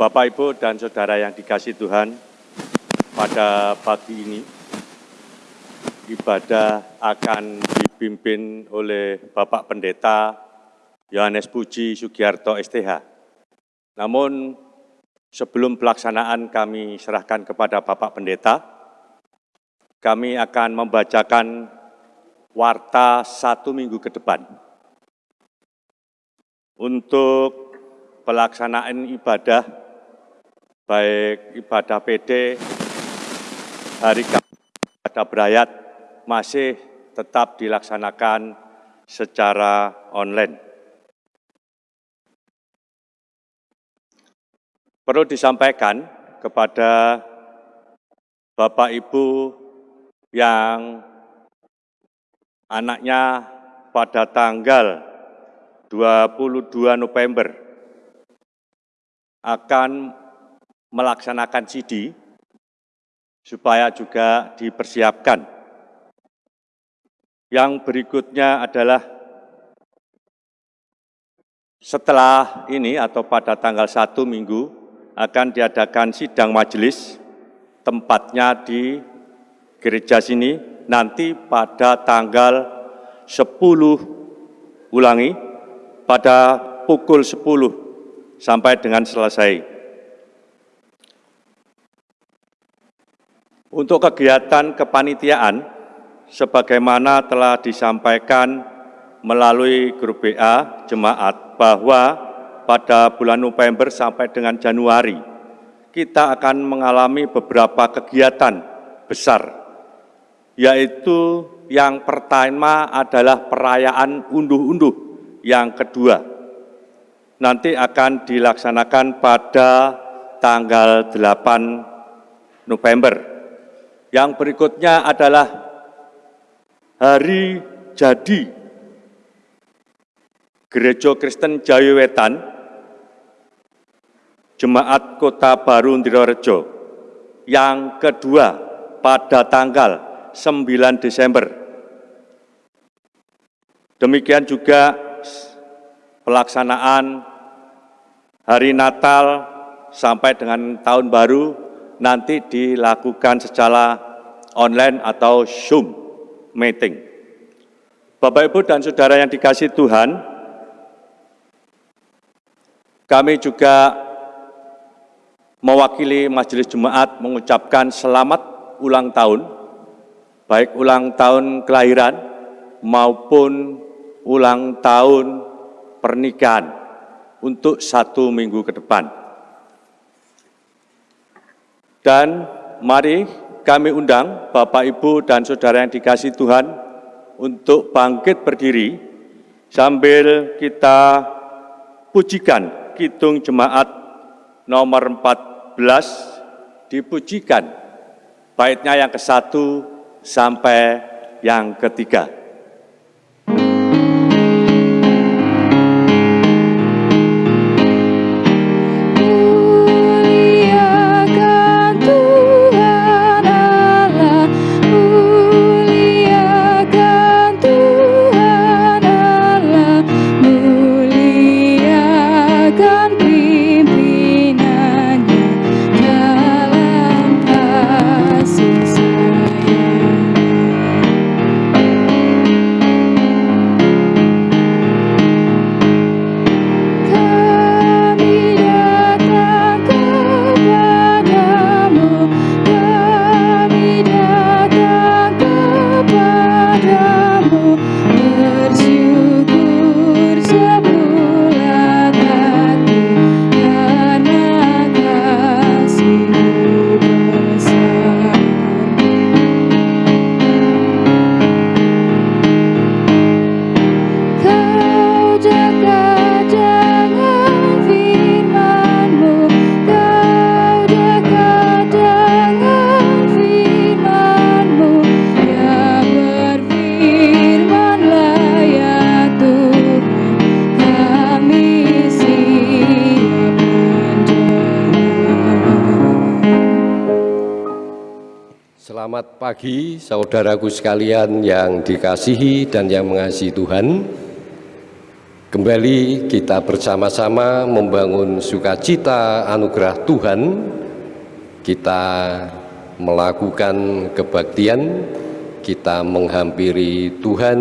Bapak, Ibu, dan Saudara yang dikasih Tuhan, pada pagi ini ibadah akan dipimpin oleh Bapak Pendeta Yohanes Puji Sugiarto STH. Namun sebelum pelaksanaan kami serahkan kepada Bapak Pendeta, kami akan membacakan warta satu minggu ke depan untuk pelaksanaan ibadah, baik ibadah PD, hari ibadah berayat, masih tetap dilaksanakan secara online. Perlu disampaikan kepada Bapak Ibu yang anaknya pada tanggal 22 November akan melaksanakan CD supaya juga dipersiapkan. Yang berikutnya adalah setelah ini atau pada tanggal 1 minggu akan diadakan sidang majelis tempatnya di gereja sini nanti pada tanggal 10 ulangi pada pukul 10 sampai dengan selesai. Untuk kegiatan kepanitiaan, sebagaimana telah disampaikan melalui grup BA Jemaat bahwa pada bulan November sampai dengan Januari, kita akan mengalami beberapa kegiatan besar, yaitu yang pertama adalah perayaan unduh-unduh yang kedua nanti akan dilaksanakan pada tanggal 8 November. Yang berikutnya adalah hari jadi Gereja Kristen Jayawetan Jemaat Kota Baru Ndirorejo yang kedua pada tanggal 9 Desember. Demikian juga pelaksanaan hari Natal sampai dengan tahun baru nanti dilakukan secara online atau Zoom meeting. Bapak, Ibu, dan Saudara yang dikasih Tuhan, kami juga mewakili Majelis Jemaat mengucapkan selamat ulang tahun, baik ulang tahun kelahiran maupun ulang tahun pernikahan untuk satu minggu ke depan. Dan mari kami undang Bapak, Ibu, dan Saudara yang dikasih Tuhan untuk bangkit berdiri sambil kita pujikan Kidung Jemaat nomor 14 dipujikan baitnya yang ke satu sampai yang ketiga. Saudaraku sekalian yang dikasihi dan yang mengasihi Tuhan. Kembali kita bersama-sama membangun sukacita anugerah Tuhan. Kita melakukan kebaktian, kita menghampiri Tuhan,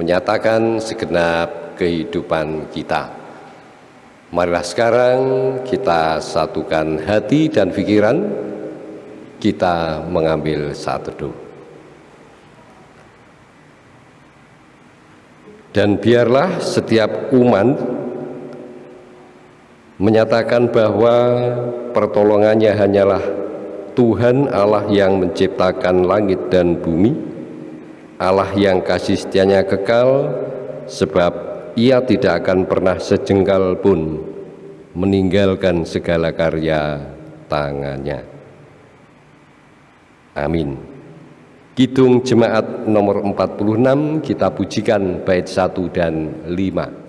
menyatakan segenap kehidupan kita. Marilah sekarang kita satukan hati dan pikiran kita mengambil saat teduh. Dan biarlah setiap umat menyatakan bahwa pertolongannya hanyalah Tuhan Allah yang menciptakan langit dan bumi, Allah yang kasih setianya kekal, sebab ia tidak akan pernah sejengkal pun meninggalkan segala karya tangannya. Amin. Kidung Jemaat nomor 46 kita pujikan bait 1 dan 5.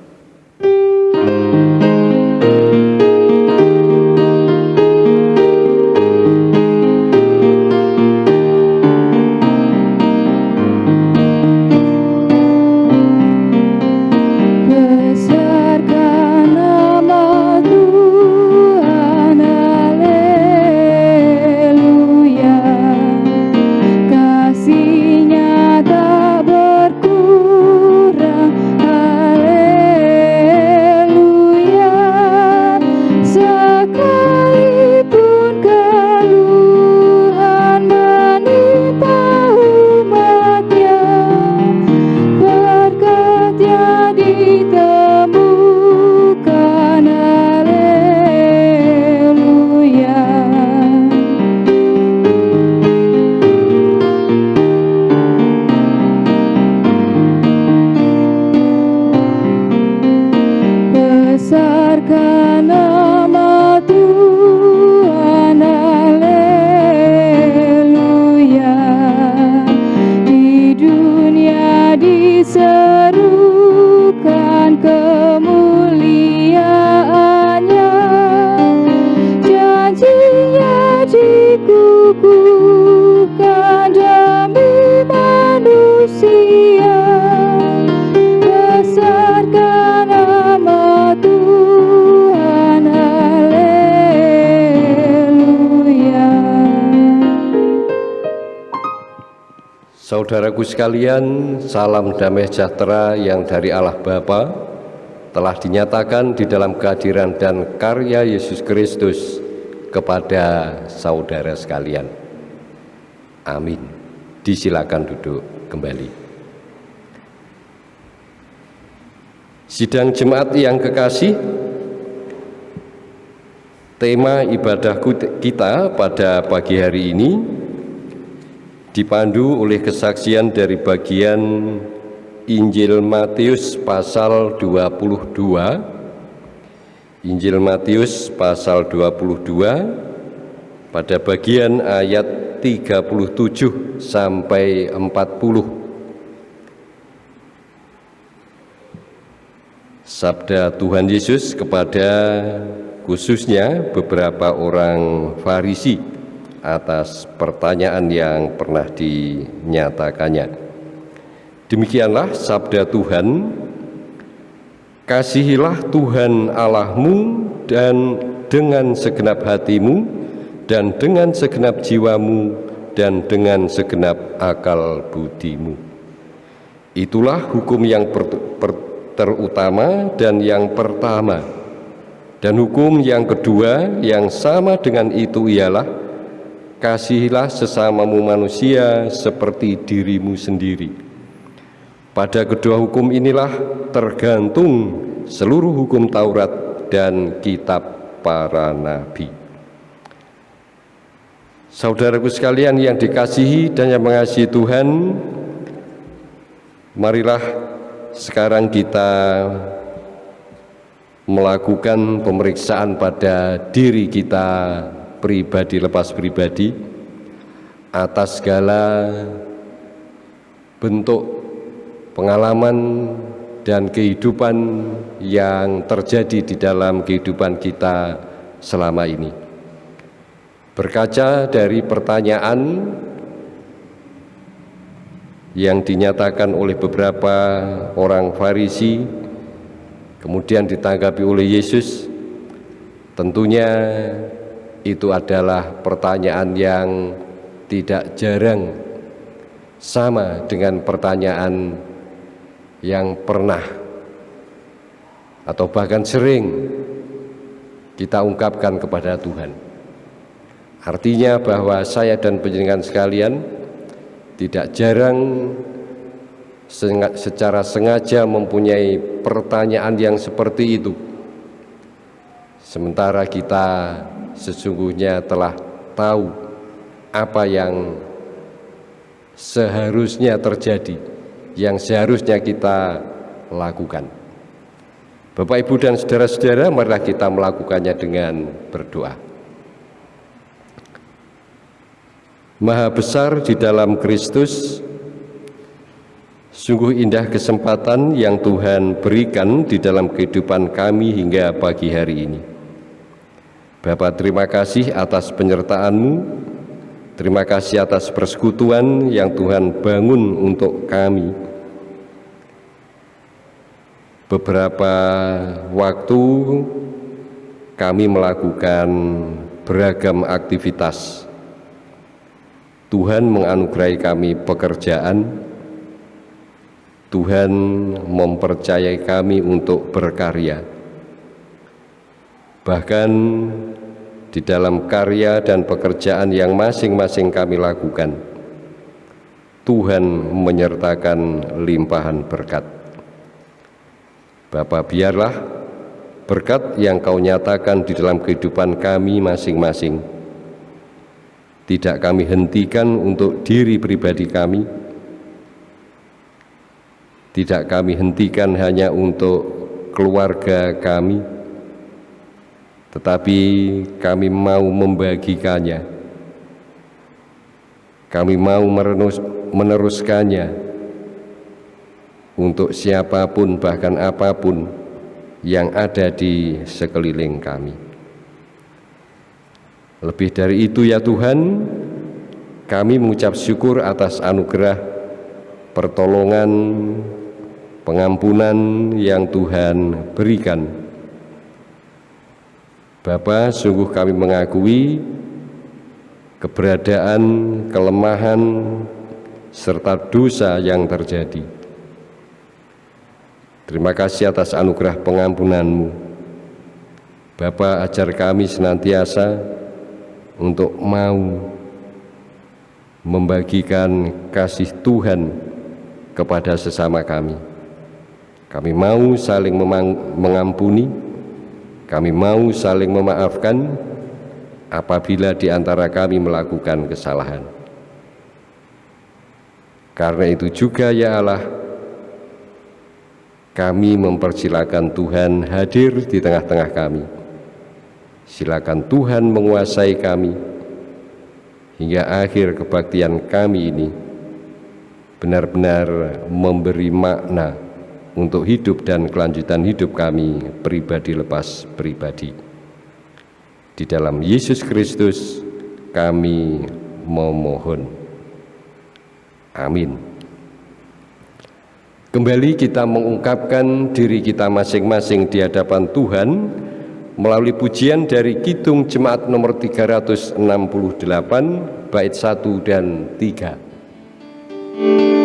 Sekalian, salam damai sejahtera yang dari Allah Bapa telah dinyatakan di dalam kehadiran dan karya Yesus Kristus kepada saudara sekalian. Amin. Disilakan duduk kembali. Sidang jemaat yang kekasih, tema ibadah kita pada pagi hari ini dipandu oleh kesaksian dari bagian Injil Matius pasal 22 Injil Matius pasal 22 pada bagian ayat 37 sampai 40 Sabda Tuhan Yesus kepada khususnya beberapa orang Farisi atas pertanyaan yang pernah dinyatakannya. Demikianlah sabda Tuhan, kasihilah Tuhan Allahmu dan dengan segenap hatimu dan dengan segenap jiwamu dan dengan segenap akal budimu. Itulah hukum yang per, per, terutama dan yang pertama. Dan hukum yang kedua yang sama dengan itu ialah kasihilah sesamamu manusia seperti dirimu sendiri. Pada kedua hukum inilah tergantung seluruh hukum Taurat dan kitab para nabi. Saudaraku sekalian yang dikasihi dan yang mengasihi Tuhan, marilah sekarang kita melakukan pemeriksaan pada diri kita pribadi lepas pribadi atas segala bentuk pengalaman dan kehidupan yang terjadi di dalam kehidupan kita selama ini. Berkaca dari pertanyaan yang dinyatakan oleh beberapa orang Farisi kemudian ditanggapi oleh Yesus tentunya itu adalah pertanyaan yang tidak jarang sama dengan pertanyaan yang pernah atau bahkan sering kita ungkapkan kepada Tuhan. Artinya bahwa saya dan penjenengan sekalian tidak jarang secara sengaja mempunyai pertanyaan yang seperti itu. Sementara kita sesungguhnya telah tahu apa yang seharusnya terjadi, yang seharusnya kita lakukan. Bapak, Ibu, dan saudara-saudara, marilah kita melakukannya dengan berdoa. Maha besar di dalam Kristus, sungguh indah kesempatan yang Tuhan berikan di dalam kehidupan kami hingga pagi hari ini. Bapak, terima kasih atas penyertaan-Mu, terima kasih atas persekutuan yang Tuhan bangun untuk kami beberapa waktu kami melakukan beragam aktivitas. Tuhan menganugerahi kami pekerjaan, Tuhan mempercayai kami untuk berkarya. Bahkan di dalam karya dan pekerjaan yang masing-masing kami lakukan, Tuhan menyertakan limpahan berkat. Bapak biarlah berkat yang kau nyatakan di dalam kehidupan kami masing-masing tidak kami hentikan untuk diri pribadi kami tidak kami hentikan hanya untuk keluarga kami tetapi kami mau membagikannya kami mau meneruskannya untuk siapa pun bahkan apa pun yang ada di sekeliling kami. Lebih dari itu ya Tuhan, kami mengucap syukur atas anugerah pertolongan, pengampunan yang Tuhan berikan. Bapa, sungguh kami mengakui keberadaan, kelemahan, serta dosa yang terjadi Terima kasih atas anugerah pengampunanmu. Bapa ajar kami senantiasa untuk mau membagikan kasih Tuhan kepada sesama kami. Kami mau saling mengampuni, kami mau saling memaafkan apabila di antara kami melakukan kesalahan. Karena itu juga ya Allah, kami mempersilakan Tuhan hadir di tengah-tengah kami. Silakan Tuhan menguasai kami hingga akhir kebaktian kami ini benar-benar memberi makna untuk hidup dan kelanjutan hidup kami pribadi lepas pribadi. Di dalam Yesus Kristus kami memohon. Amin. Kembali kita mengungkapkan diri kita masing-masing di hadapan Tuhan melalui pujian dari Kidung Jemaat nomor 368 bait 1 dan 3.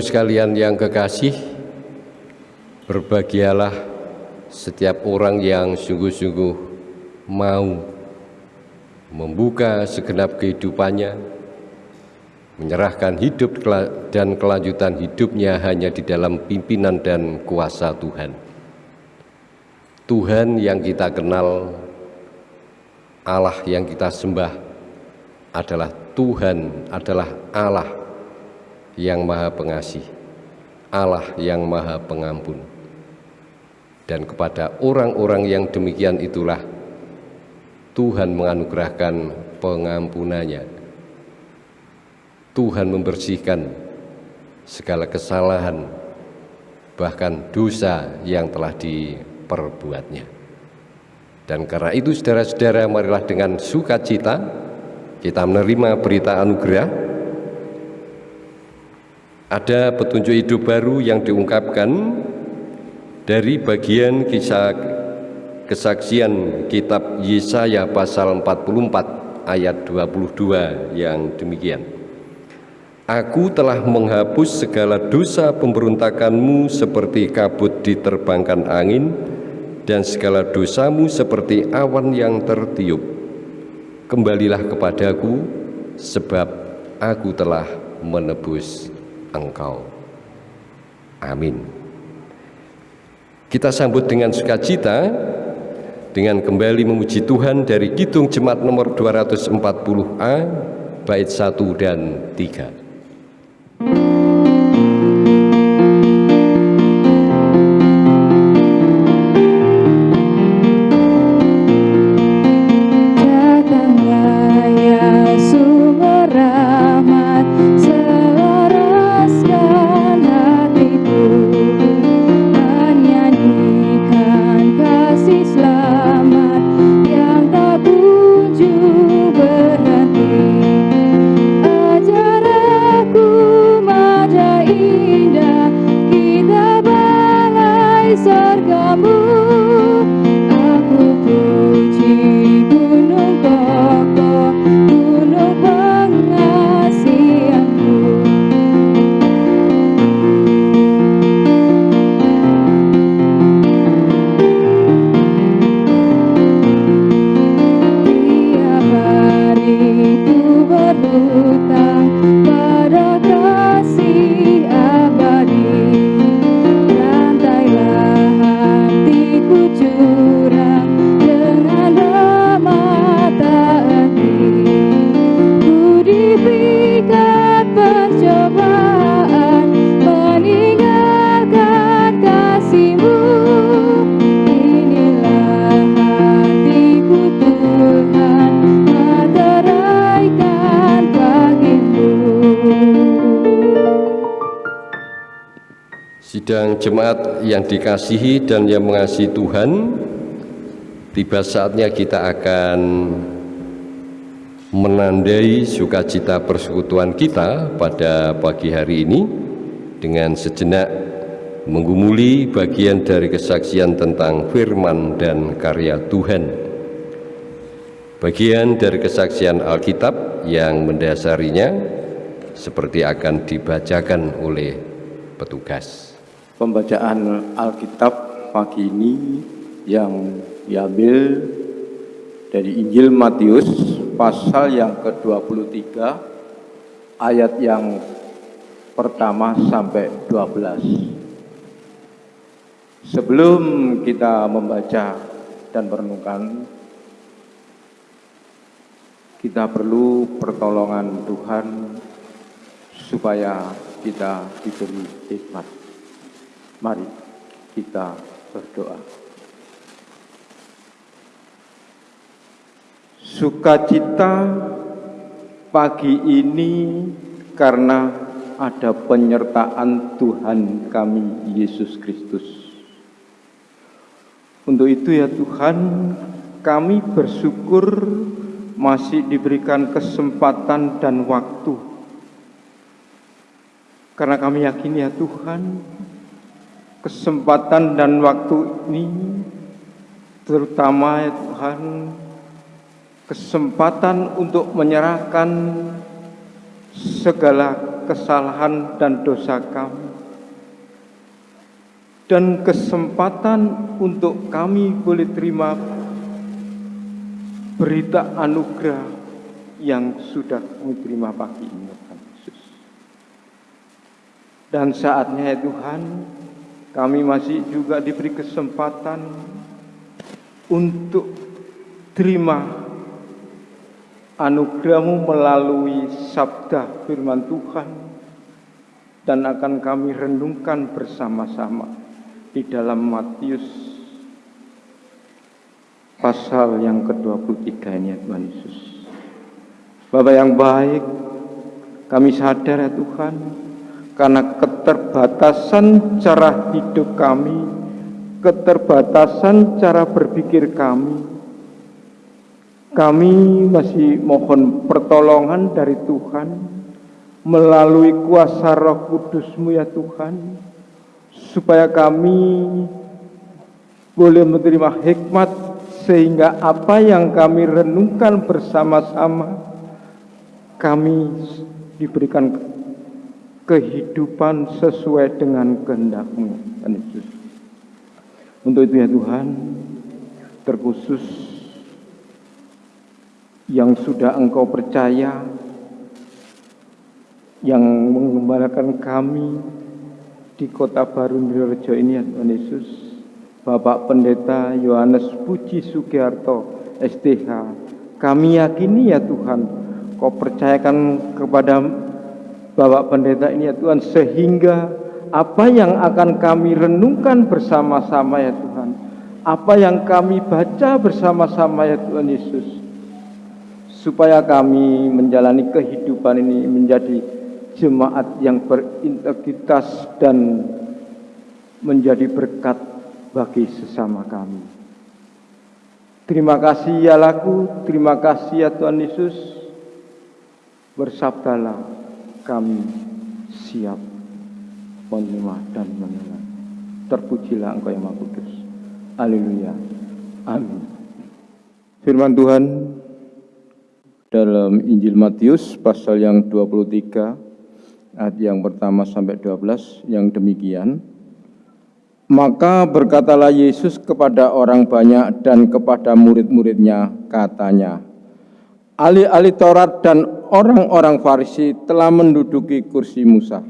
Sekalian yang kekasih, berbahagialah setiap orang yang sungguh-sungguh mau membuka segenap kehidupannya, menyerahkan hidup dan kelanjutan hidupnya hanya di dalam pimpinan dan kuasa Tuhan. Tuhan yang kita kenal, Allah yang kita sembah adalah Tuhan, adalah Allah yang maha pengasih, Allah yang maha pengampun. Dan kepada orang-orang yang demikian itulah Tuhan menganugerahkan pengampunannya. Tuhan membersihkan segala kesalahan, bahkan dosa yang telah diperbuatnya. Dan karena itu saudara-saudara marilah dengan sukacita kita menerima berita anugerah ada petunjuk hidup baru yang diungkapkan dari bagian kisah kesaksian kitab Yesaya pasal 44 ayat 22 yang demikian. Aku telah menghapus segala dosa pemberontakanmu seperti kabut diterbangkan angin dan segala dosamu seperti awan yang tertiup. Kembalilah kepadaku sebab aku telah menebus engkau. Amin. Kita sambut dengan sukacita dengan kembali memuji Tuhan dari Kidung Jemaat nomor 240A bait 1 dan 3. Yang dikasihi dan yang mengasihi Tuhan, tiba saatnya kita akan menandai sukacita persekutuan kita pada pagi hari ini dengan sejenak menggumuli bagian dari kesaksian tentang firman dan karya Tuhan. Bagian dari kesaksian Alkitab yang mendasarinya seperti akan dibacakan oleh petugas. Pembacaan Alkitab pagi ini yang diambil dari Injil Matius pasal yang ke-23 ayat yang pertama sampai 12. Sebelum kita membaca dan merenungkan kita perlu pertolongan Tuhan supaya kita diberi hikmat. Mari kita berdoa. Sukacita pagi ini karena ada penyertaan Tuhan kami Yesus Kristus. Untuk itu ya Tuhan, kami bersyukur masih diberikan kesempatan dan waktu. Karena kami yakin ya Tuhan, kesempatan dan waktu ini terutama ya Tuhan kesempatan untuk menyerahkan segala kesalahan dan dosa kami dan kesempatan untuk kami boleh terima berita anugerah yang sudah kami terima pagi ini Tuhan Yesus. Dan saatnya ya Tuhan, kami masih juga diberi kesempatan untuk terima anugerahmu melalui sabda firman Tuhan dan akan kami renungkan bersama-sama di dalam Matius pasal yang ke-23 ini ya Tuhan Yesus. Bapak yang baik, kami sadar ya Tuhan, karena keterbatasan cara hidup kami, keterbatasan cara berpikir kami, kami masih mohon pertolongan dari Tuhan. Melalui kuasa roh kudusmu ya Tuhan, supaya kami boleh menerima hikmat sehingga apa yang kami renungkan bersama-sama kami diberikan kehidupan sesuai dengan kehendakmu Tuhan Yesus. Untuk itu ya Tuhan, terkhusus yang sudah Engkau percaya, yang mengembalakan kami di kota baru Nirorejo ini ya Tuhan Yesus, Bapak Pendeta Yohanes Puji Sugiharto STH, kami yakini ya Tuhan, Kau percayakan kepada Bapak Pendeta ini ya Tuhan, sehingga apa yang akan kami renungkan bersama-sama ya Tuhan, apa yang kami baca bersama-sama ya Tuhan Yesus, supaya kami menjalani kehidupan ini menjadi jemaat yang berintegritas dan menjadi berkat bagi sesama kami. Terima kasih ya laku, terima kasih ya Tuhan Yesus. Bersabdalah kami siap menerima dan menerima. Terpujilah Engkau yang Maha Kudus. Haleluya. Amin. Firman Tuhan dalam Injil Matius pasal yang 23 ayat yang pertama sampai 12 yang demikian. Maka berkatalah Yesus kepada orang banyak dan kepada murid-muridnya katanya, Ahli-ahli Taurat dan orang-orang Farisi telah menduduki kursi Musa.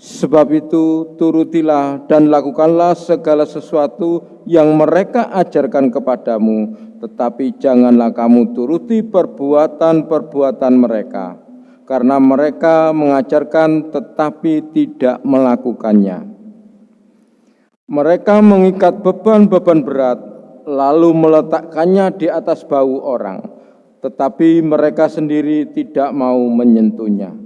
Sebab itu turutilah dan lakukanlah segala sesuatu yang mereka ajarkan kepadamu, tetapi janganlah kamu turuti perbuatan-perbuatan mereka, karena mereka mengajarkan tetapi tidak melakukannya. Mereka mengikat beban-beban berat, lalu meletakkannya di atas bau orang, tetapi mereka sendiri tidak mau menyentuhnya.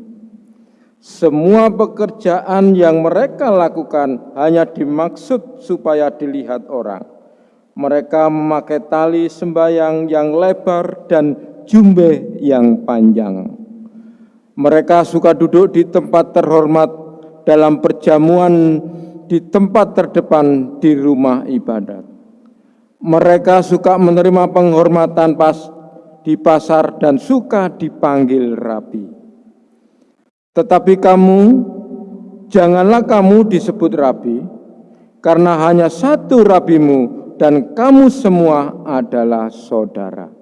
Semua pekerjaan yang mereka lakukan hanya dimaksud supaya dilihat orang. Mereka memakai tali sembayang yang lebar dan jumbe yang panjang. Mereka suka duduk di tempat terhormat dalam perjamuan di tempat terdepan di rumah ibadat. Mereka suka menerima penghormatan pas di pasar dan suka dipanggil rabi. Tetapi kamu, janganlah kamu disebut rabi, karena hanya satu rabimu dan kamu semua adalah saudara.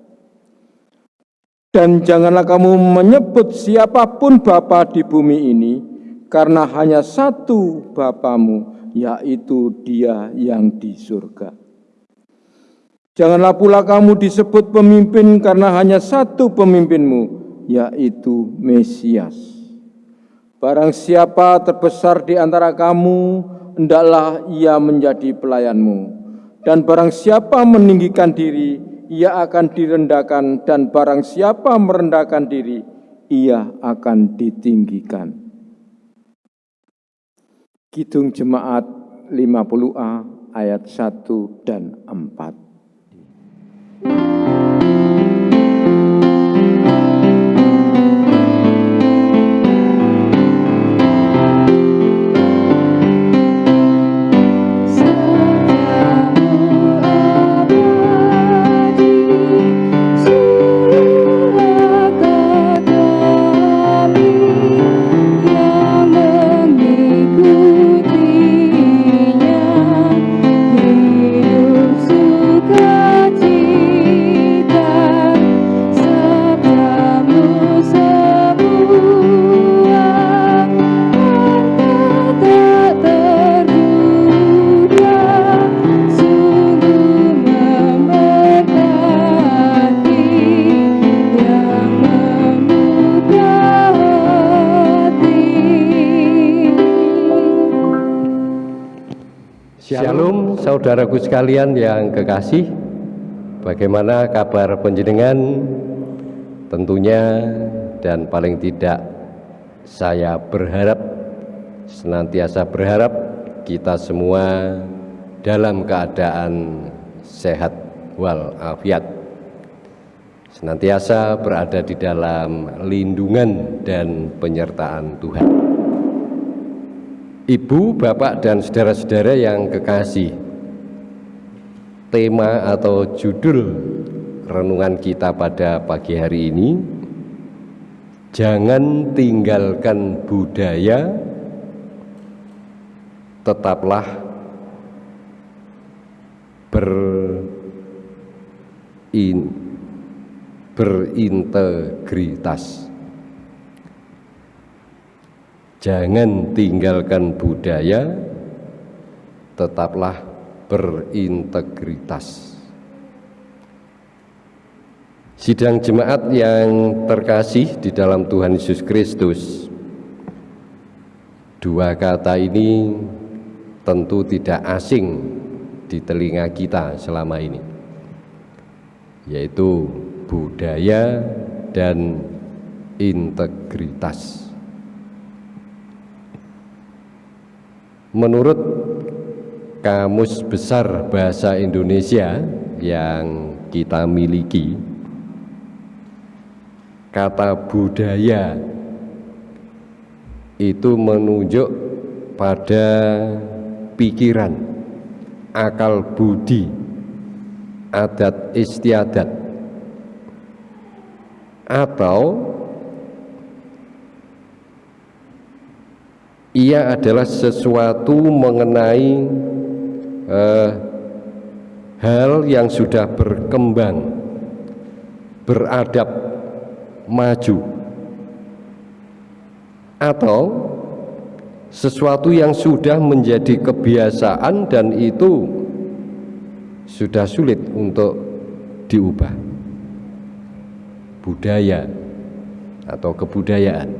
Dan janganlah kamu menyebut siapa pun Bapa di bumi ini, karena hanya satu Bapamu, yaitu dia yang di surga. Janganlah pula kamu disebut pemimpin karena hanya satu pemimpinmu, yaitu Mesias. Barang siapa terbesar di antara kamu, hendaklah ia menjadi pelayanmu. Dan barang siapa meninggikan diri, ia akan direndahkan. Dan barang siapa merendahkan diri, ia akan ditinggikan. Kidung Jemaat 50A ayat 1 dan 4. Sungguh saudaraku sekalian yang kekasih, bagaimana kabar penjenengan? Tentunya dan paling tidak saya berharap senantiasa berharap kita semua dalam keadaan sehat walafiat senantiasa berada di dalam lindungan dan penyertaan Tuhan. Ibu, Bapak, dan saudara-saudara yang kekasih, tema atau judul renungan kita pada pagi hari ini Jangan tinggalkan budaya Tetaplah berin, berintegritas. Jangan tinggalkan budaya Tetaplah berintegritas. Sidang jemaat yang terkasih di dalam Tuhan Yesus Kristus Dua kata ini tentu tidak asing di telinga kita selama ini Yaitu budaya dan integritas. Menurut Kamus Besar Bahasa Indonesia yang kita miliki. Kata budaya itu menunjuk pada pikiran, akal budi, adat istiadat atau ia adalah sesuatu mengenai eh, hal yang sudah berkembang, beradab maju atau sesuatu yang sudah menjadi kebiasaan dan itu sudah sulit untuk diubah. Budaya atau kebudayaan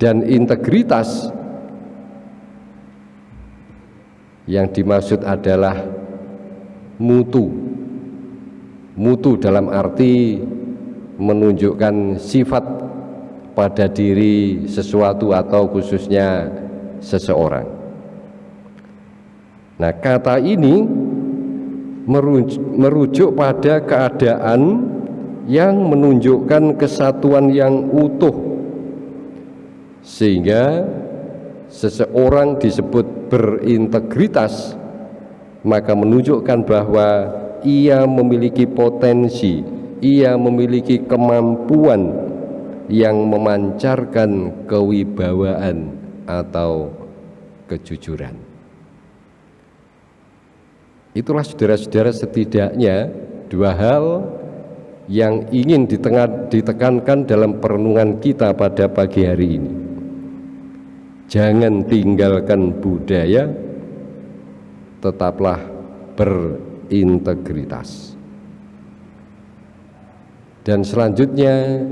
dan integritas yang dimaksud adalah mutu mutu dalam arti menunjukkan sifat pada diri sesuatu atau khususnya seseorang. Nah, kata ini merujuk pada keadaan yang menunjukkan kesatuan yang utuh sehingga seseorang disebut berintegritas maka menunjukkan bahwa ia memiliki potensi ia memiliki kemampuan yang memancarkan kewibawaan atau kejujuran. Itulah saudara-saudara setidaknya dua hal yang ingin ditekankan dalam perenungan kita pada pagi hari ini. Jangan tinggalkan budaya, tetaplah berintegritas. Dan selanjutnya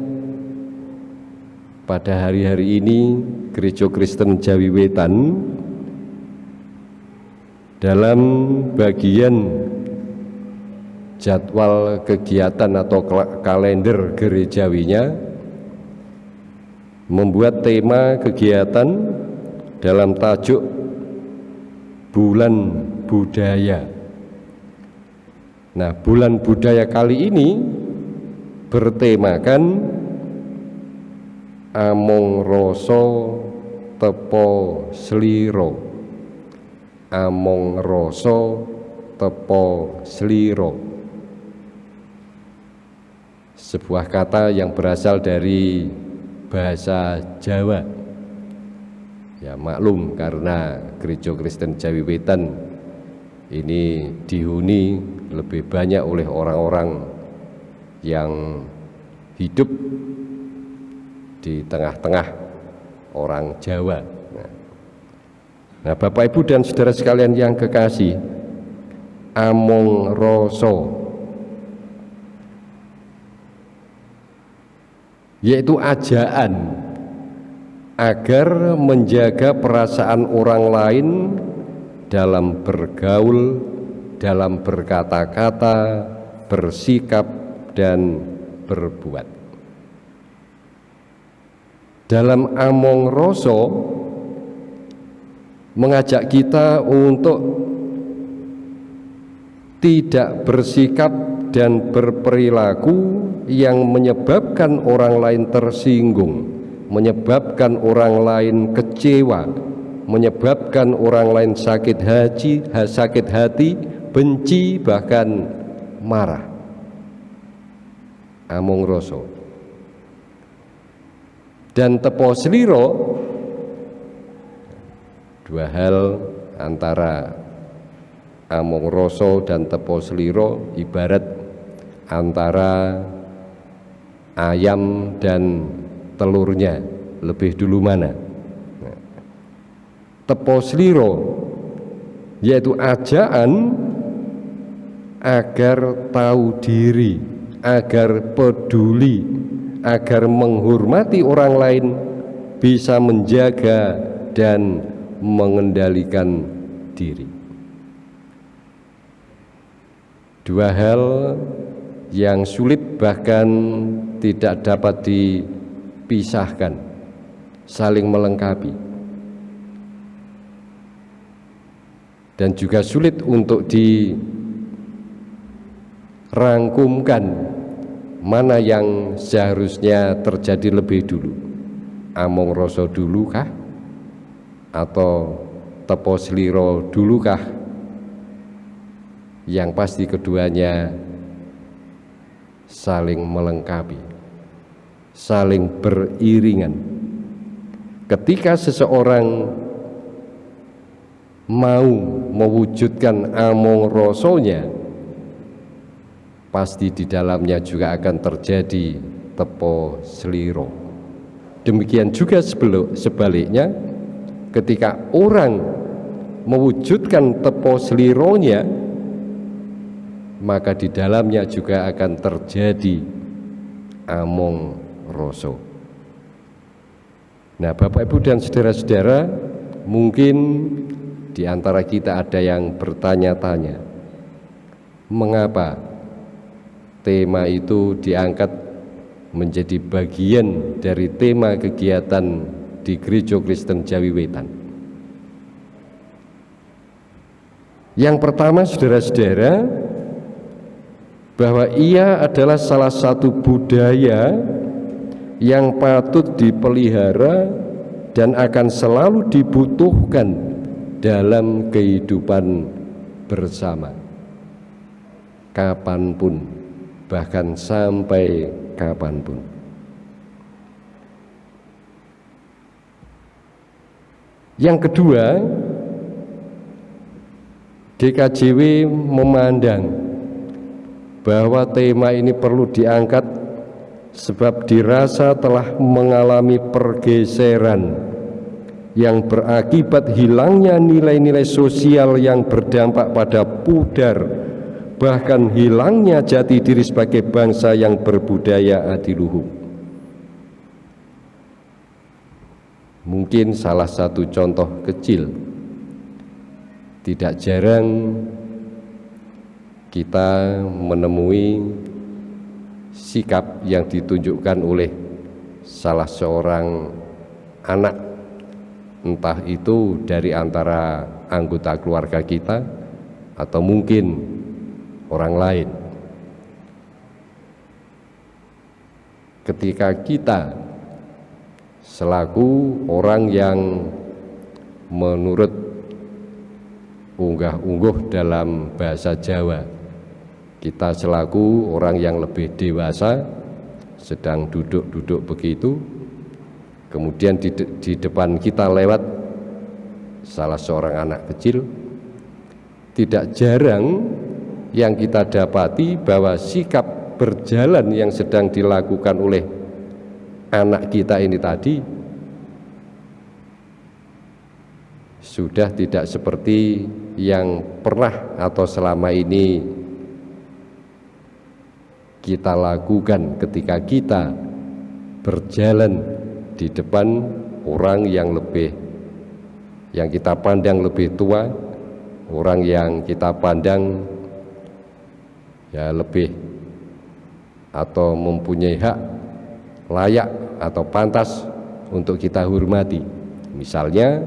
pada hari-hari ini Gereja Kristen Jawi Wetan dalam bagian jadwal kegiatan atau kalender gerejawinya membuat tema kegiatan dalam tajuk bulan budaya. Nah, bulan budaya kali ini bertemakan among roso tepo sliro among roso tepo sliro sebuah kata yang berasal dari bahasa Jawa ya maklum karena gereja Kristen Jawi Wetan ini dihuni lebih banyak oleh orang-orang yang hidup di tengah-tengah orang Jawa. Nah, Bapak Ibu dan saudara sekalian yang kekasih, among roso yaitu ajaan agar menjaga perasaan orang lain dalam bergaul, dalam berkata-kata, bersikap, dan berbuat. Dalam Among Roso mengajak kita untuk tidak bersikap dan berperilaku yang menyebabkan orang lain tersinggung, menyebabkan orang lain kecewa, menyebabkan orang lain sakit hati, sakit hati, benci bahkan marah. Among Roso dan tepo seliro dua hal antara Among Roso dan tepo seliro ibarat antara ayam dan telurnya lebih dulu mana? Nah, tepo seliro yaitu ajaan agar tahu diri agar peduli agar menghormati orang lain bisa menjaga dan mengendalikan diri. Dua hal yang sulit bahkan tidak dapat dipisahkan, saling melengkapi. Dan juga sulit untuk dirangkumkan mana yang seharusnya terjadi lebih dulu. Among Roso dulu kah? Atau Tepo Seliro dulu kah? Yang pasti keduanya saling melengkapi, saling beriringan. Ketika seseorang mau mewujudkan among rosonya, pasti di dalamnya juga akan terjadi tepo seliro. Demikian juga sebaliknya, ketika orang mewujudkan tepo selironya, maka di dalamnya juga akan terjadi among roso. Nah, Bapak Ibu dan saudara-saudara, mungkin di antara kita ada yang bertanya-tanya, mengapa tema itu diangkat menjadi bagian dari tema kegiatan di Gereja Kristen Jawi Wetan. Yang pertama, saudara-saudara, bahwa ia adalah salah satu budaya yang patut dipelihara dan akan selalu dibutuhkan dalam kehidupan bersama. Kapan pun bahkan sampai kapan pun. Yang kedua DKJW memandang bahwa tema ini perlu diangkat sebab dirasa telah mengalami pergeseran yang berakibat hilangnya nilai-nilai sosial yang berdampak pada pudar bahkan hilangnya jati diri sebagai bangsa yang berbudaya adiluhung mungkin salah satu contoh kecil. Tidak jarang kita menemui sikap yang ditunjukkan oleh salah seorang anak. Entah itu dari antara anggota keluarga kita atau mungkin orang lain. Ketika kita selaku orang yang menurut unggah-ungguh dalam bahasa Jawa kita selaku orang yang lebih dewasa sedang duduk-duduk begitu kemudian di, de di depan kita lewat salah seorang anak kecil tidak jarang yang kita dapati bahwa sikap berjalan yang sedang dilakukan oleh anak kita ini tadi sudah tidak seperti yang pernah atau selama ini kita lakukan ketika kita berjalan di depan orang yang lebih yang kita pandang lebih tua orang yang kita pandang ya lebih atau mempunyai hak layak atau pantas untuk kita hormati. Misalnya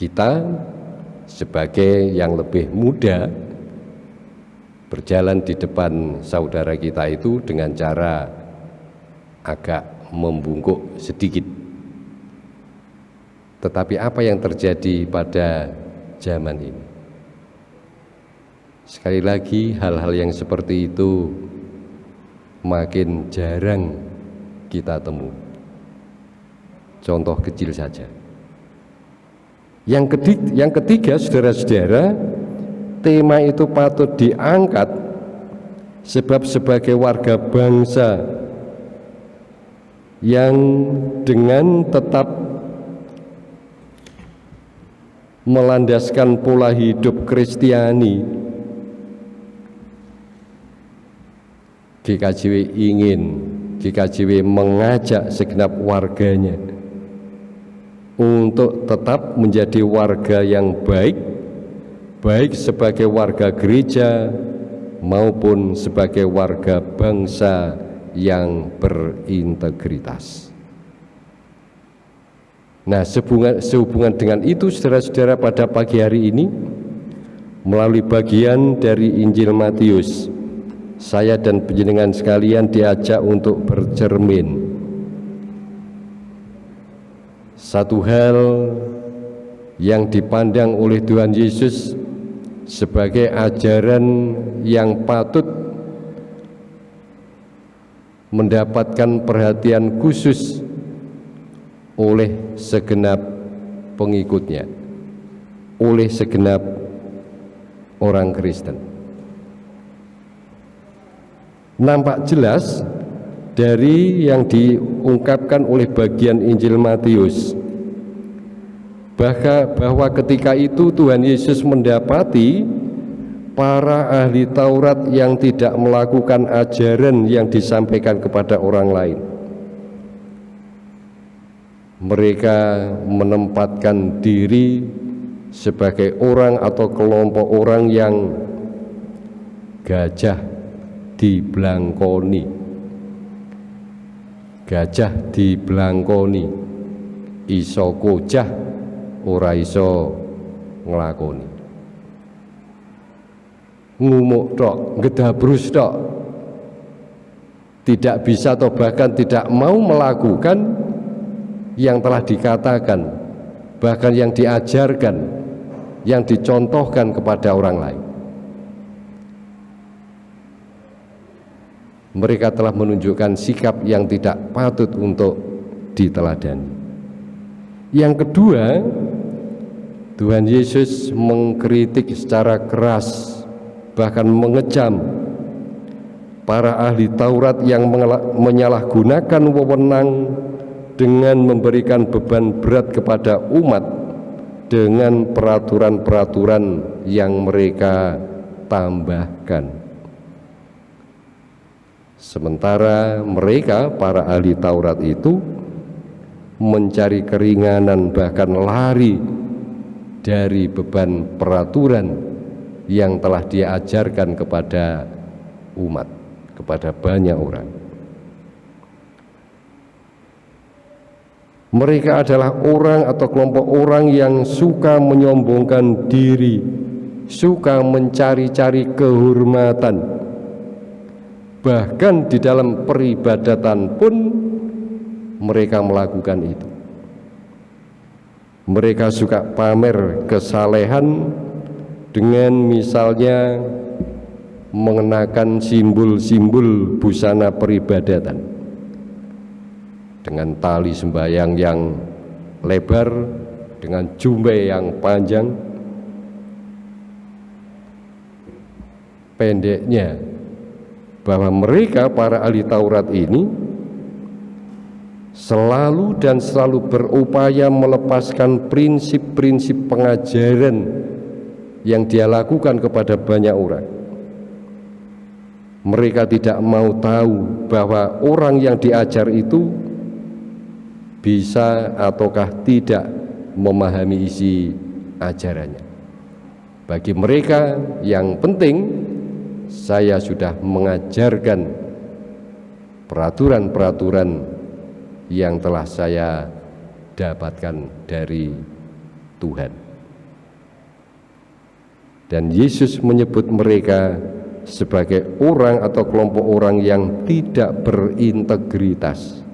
kita sebagai yang lebih muda berjalan di depan saudara kita itu dengan cara agak membungkuk sedikit. Tetapi apa yang terjadi pada zaman ini? Sekali lagi hal-hal yang seperti itu makin jarang kita temui. Contoh kecil saja. Yang ketiga, yang ketiga saudara-saudara, tema itu patut diangkat sebab sebagai warga bangsa yang dengan tetap melandaskan pola hidup Kristiani GKJW ingin GKJW mengajak segenap warganya untuk tetap menjadi warga yang baik baik sebagai warga gereja maupun sebagai warga bangsa yang berintegritas. Nah, sehubungan, sehubungan dengan itu, saudara-saudara, pada pagi hari ini, melalui bagian dari Injil Matius, saya dan penjenengan sekalian diajak untuk bercermin satu hal yang dipandang oleh Tuhan Yesus sebagai ajaran yang patut mendapatkan perhatian khusus oleh segenap pengikutnya, oleh segenap orang Kristen. Nampak jelas dari yang diungkapkan oleh bagian Injil Matius bahwa ketika itu Tuhan Yesus mendapati para ahli Taurat yang tidak melakukan ajaran yang disampaikan kepada orang lain. Mereka menempatkan diri sebagai orang atau kelompok orang yang gajah diblangkoni gajah diblangkoni iso kocah ora iso nglakoni. Ngumuk tok gedabrus tok. Tidak bisa atau bahkan tidak mau melakukan yang telah dikatakan bahkan yang diajarkan yang dicontohkan kepada orang lain. Mereka telah menunjukkan sikap yang tidak patut untuk diteladani. Yang kedua, Tuhan Yesus mengkritik secara keras bahkan mengecam para ahli Taurat yang menyalahgunakan wewenang dengan memberikan beban berat kepada umat dengan peraturan-peraturan yang mereka tambahkan. Sementara mereka para ahli Taurat itu mencari keringanan bahkan lari dari beban peraturan yang telah diajarkan kepada umat, kepada banyak orang. Mereka adalah orang atau kelompok orang yang suka menyombongkan diri, suka mencari-cari kehormatan, bahkan di dalam peribadatan pun mereka melakukan itu mereka suka pamer kesalehan dengan misalnya mengenakan simbol-simbol busana peribadatan. Dengan tali sembahyang yang lebar dengan jumbe yang panjang. Pendeknya bahwa mereka para ahli Taurat ini selalu dan selalu berupaya melepaskan prinsip-prinsip pengajaran yang dia lakukan kepada banyak orang. Mereka tidak mau tahu bahwa orang yang diajar itu bisa ataukah tidak memahami isi ajarannya. Bagi mereka yang penting, saya sudah mengajarkan peraturan-peraturan yang telah saya dapatkan dari Tuhan. Dan Yesus menyebut mereka sebagai orang atau kelompok orang yang tidak berintegritas,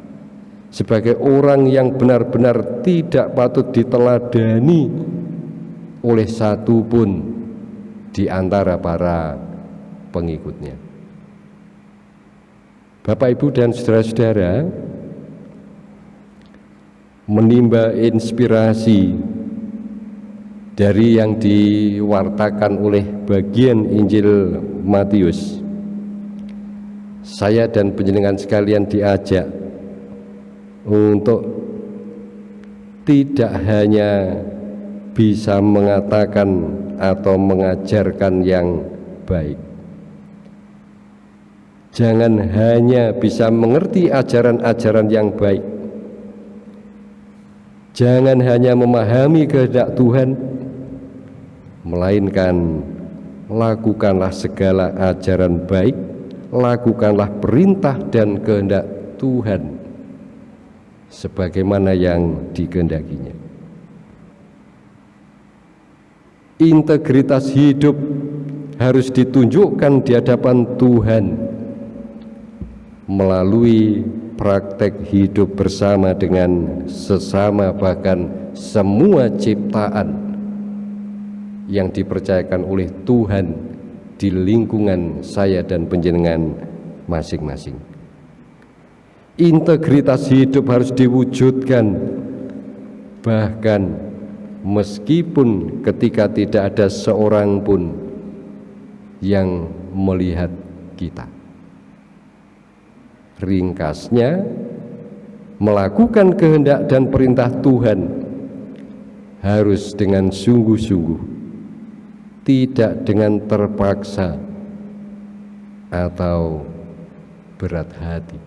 sebagai orang yang benar-benar tidak patut diteladani oleh satu pun di antara para pengikutnya. Bapak, Ibu, dan saudara-saudara, menimba inspirasi dari yang diwartakan oleh bagian Injil Matius. Saya dan penjenengan sekalian diajak untuk tidak hanya bisa mengatakan atau mengajarkan yang baik. Jangan hanya bisa mengerti ajaran-ajaran yang baik, jangan hanya memahami kehendak Tuhan, melainkan lakukanlah segala ajaran baik, lakukanlah perintah dan kehendak Tuhan sebagaimana yang dikehendakinya. Integritas hidup harus ditunjukkan di hadapan Tuhan melalui praktek hidup bersama dengan sesama bahkan semua ciptaan yang dipercayakan oleh Tuhan di lingkungan saya dan penjenengan masing-masing. Integritas hidup harus diwujudkan bahkan meskipun ketika tidak ada seorang pun yang melihat kita. Ringkasnya, melakukan kehendak dan perintah Tuhan harus dengan sungguh-sungguh tidak dengan terpaksa atau berat hati.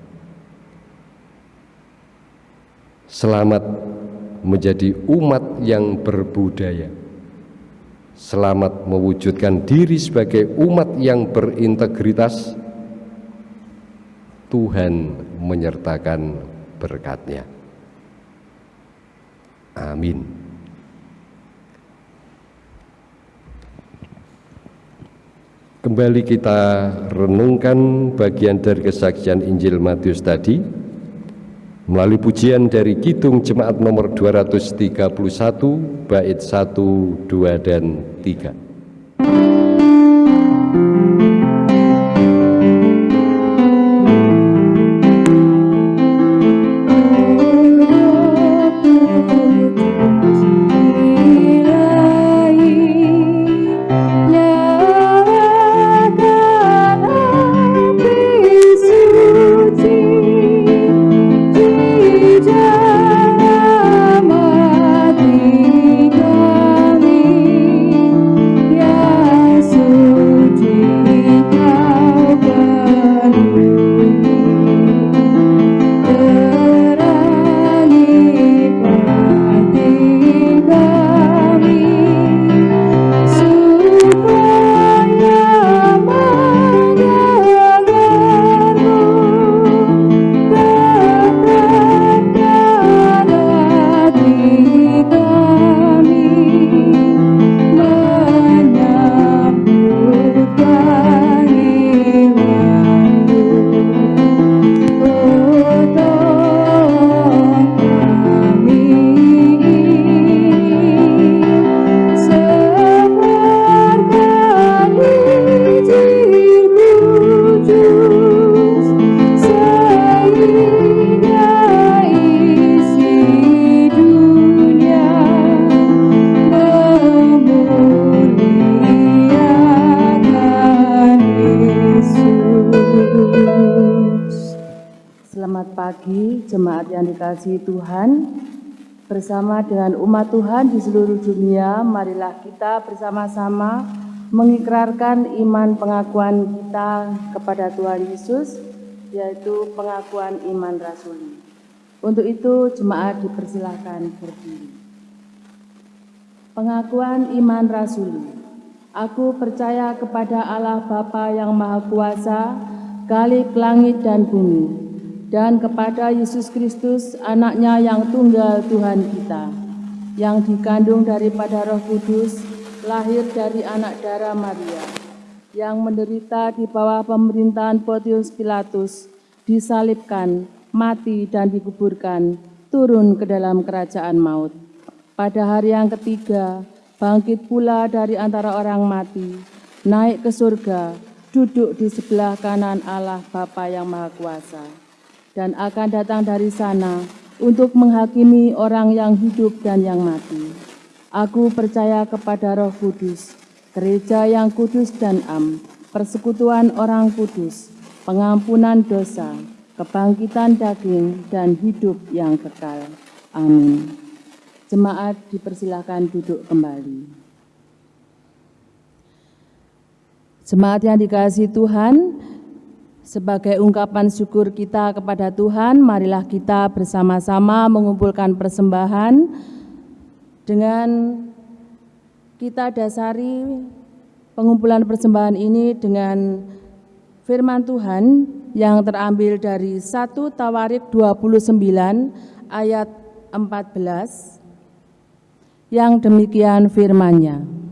Selamat menjadi umat yang berbudaya. Selamat mewujudkan diri sebagai umat yang berintegritas. Tuhan menyertakan berkatnya. Amin. Kembali kita renungkan bagian dari kesaksian Injil Matius tadi melalui pujian dari Kidung Jemaat nomor 231 bait 1, 2 dan 3. Dengan umat Tuhan di seluruh dunia, marilah kita bersama-sama mengikrarkan iman pengakuan kita kepada Tuhan Yesus, yaitu pengakuan iman rasuli. Untuk itu, jemaat dipersilahkan berdiri. Pengakuan iman rasuli. Aku percaya kepada Allah Bapa yang Maha Kuasa, Kalik langit dan bumi, dan kepada Yesus Kristus, anaknya yang tunggal Tuhan kita, yang dikandung daripada roh kudus, lahir dari anak darah Maria, yang menderita di bawah pemerintahan Pontius Pilatus, disalibkan, mati dan dikuburkan, turun ke dalam kerajaan maut. Pada hari yang ketiga, bangkit pula dari antara orang mati, naik ke surga, duduk di sebelah kanan Allah Bapa yang Maha Kuasa, dan akan datang dari sana untuk menghakimi orang yang hidup dan yang mati. Aku percaya kepada roh kudus, gereja yang kudus dan am, persekutuan orang kudus, pengampunan dosa, kebangkitan daging, dan hidup yang kekal. Amin. Jemaat dipersilahkan duduk kembali. Jemaat yang dikasih Tuhan, sebagai ungkapan syukur kita kepada Tuhan, marilah kita bersama-sama mengumpulkan persembahan dengan kita dasari pengumpulan persembahan ini dengan firman Tuhan yang terambil dari 1 Tawarik 29 ayat 14 yang demikian firman-Nya.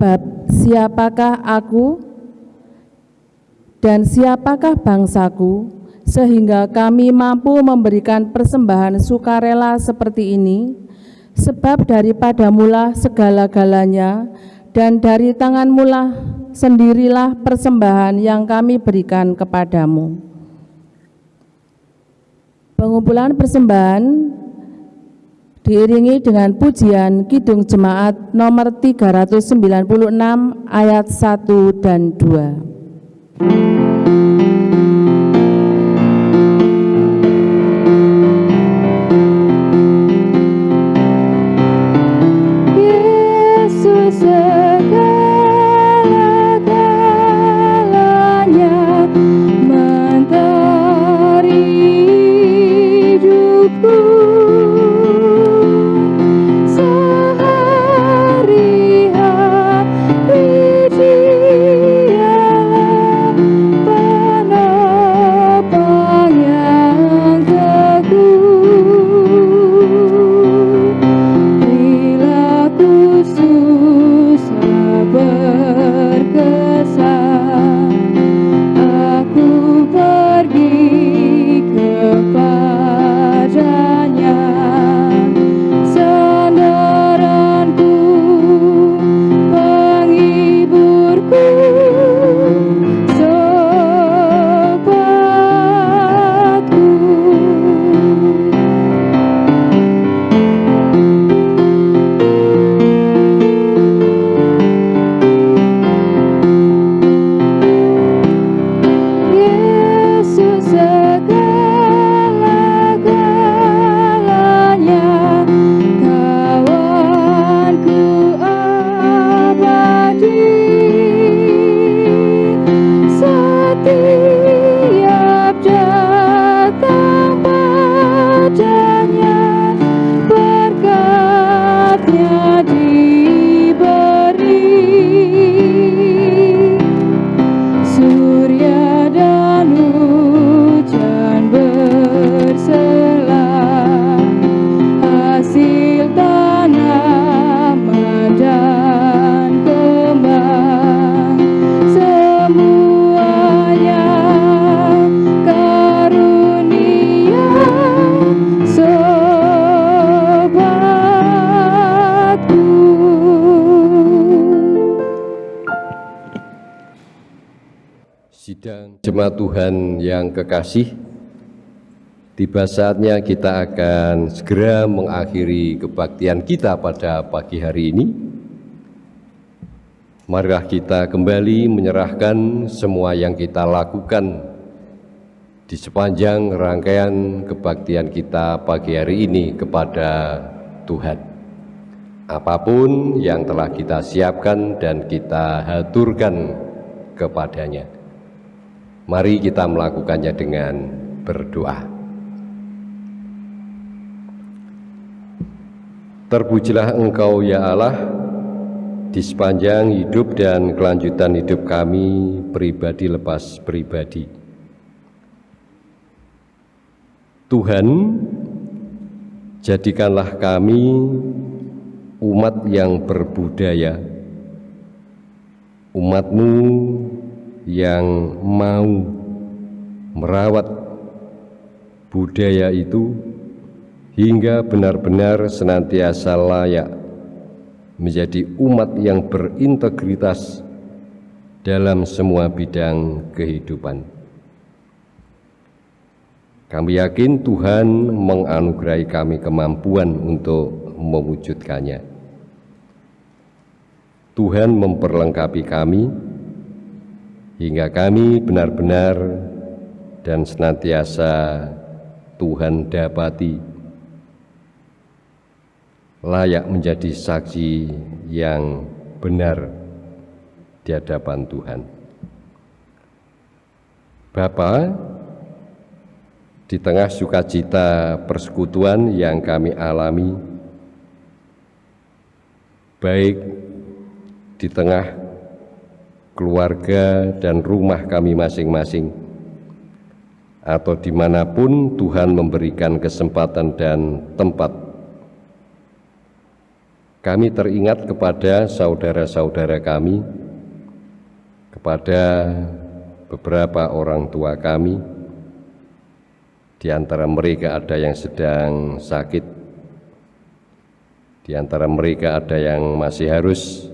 Sebab siapakah aku dan siapakah bangsaku sehingga kami mampu memberikan persembahan sukarela seperti ini sebab daripada mula segala-galanya dan dari tangan mula sendirilah persembahan yang kami berikan kepadamu. Pengumpulan persembahan diiringi dengan pujian Kidung Jemaat nomor 396 ayat 1 dan 2 Yesus yang kekasih, tiba saatnya kita akan segera mengakhiri kebaktian kita pada pagi hari ini. Marilah kita kembali menyerahkan semua yang kita lakukan di sepanjang rangkaian kebaktian kita pagi hari ini kepada Tuhan. Apa pun yang telah kita siapkan dan kita haturkan kepadanya. Mari kita melakukannya dengan berdoa. Terpujilah Engkau ya Allah di sepanjang hidup dan kelanjutan hidup kami pribadi lepas pribadi. Tuhan, jadikanlah kami umat yang berbudaya, umatmu yang mau merawat budaya itu hingga benar-benar senantiasa layak menjadi umat yang berintegritas dalam semua bidang kehidupan. Kami yakin Tuhan menganugerahi kami kemampuan untuk mewujudkannya. Tuhan memperlengkapi kami hingga kami benar-benar dan senantiasa Tuhan dapati layak menjadi saksi yang benar di hadapan Tuhan. Bapa, di tengah sukacita persekutuan yang kami alami, baik di tengah keluarga dan rumah kami masing-masing, atau di mana pun Tuhan memberikan kesempatan dan tempat. Kami teringat kepada saudara-saudara kami, kepada beberapa orang tua kami, di antara mereka ada yang sedang sakit, di antara mereka ada yang masih harus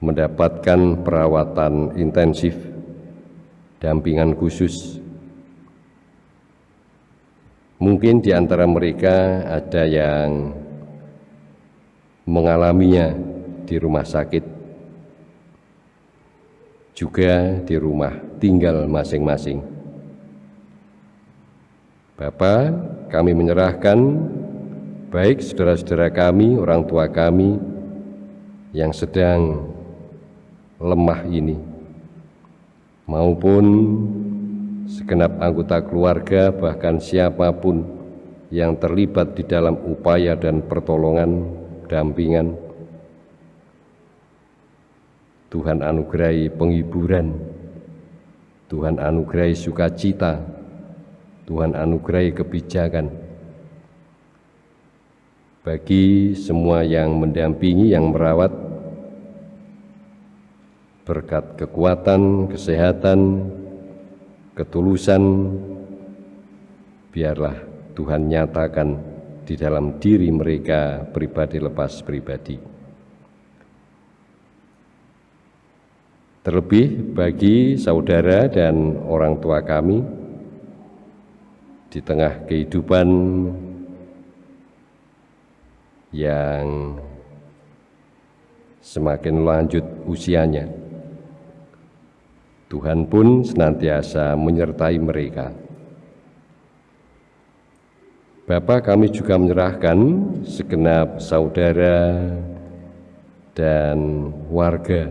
mendapatkan perawatan intensif, dampingan khusus. Mungkin di antara mereka ada yang mengalaminya di rumah sakit, juga di rumah tinggal masing-masing. Bapak, kami menyerahkan baik saudara-saudara kami, orang tua kami yang sedang lemah ini, maupun segenap anggota keluarga, bahkan siapa pun yang terlibat di dalam upaya dan pertolongan dampingan. Tuhan anugerahi penghiburan, Tuhan anugerahi sukacita, Tuhan anugerahi kebijakan. Bagi semua yang mendampingi, yang merawat, berkat kekuatan, kesehatan, ketulusan, biarlah Tuhan nyatakan di dalam diri mereka pribadi lepas pribadi. Terlebih bagi saudara dan orang tua kami di tengah kehidupan yang semakin lanjut usianya. Tuhan pun senantiasa menyertai mereka Bapak kami juga menyerahkan segenap saudara dan warga